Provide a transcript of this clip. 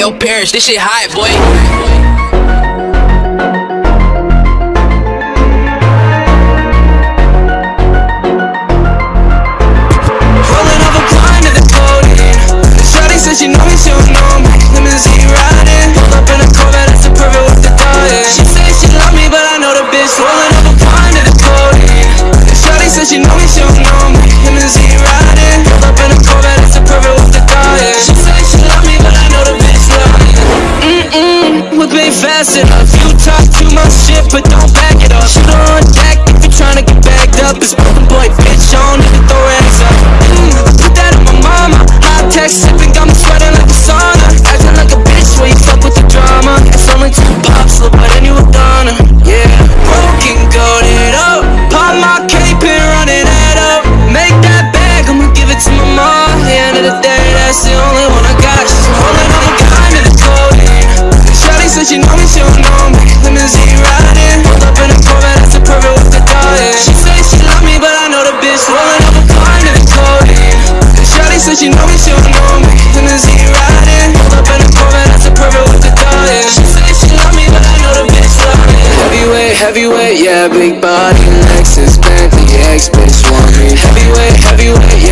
your parents, this shit hot, boy. Ain't fast You talk too much shit, but don't back it up. Shoot on deck if you're tryna get bagged up. It's broken boy, bitch, I don't need to throw racks up. Mm, put that on my mama. High tech sipping, said she know me, she don't know me Limousine riding. Pulled up in a Corvette, that's the perfect with the dying She say she love me, but I know the bitch Rolling up a of the codeine Shawty said she know me, she don't know me Limousine riding. Pulled up in a Corvette, that's the perfect with the dying She say she love me, but I know the bitch love me Heavyweight, heavyweight, yeah, big body Lexus, Bentley, X bitch want me. Heavyweight, heavyweight, yeah,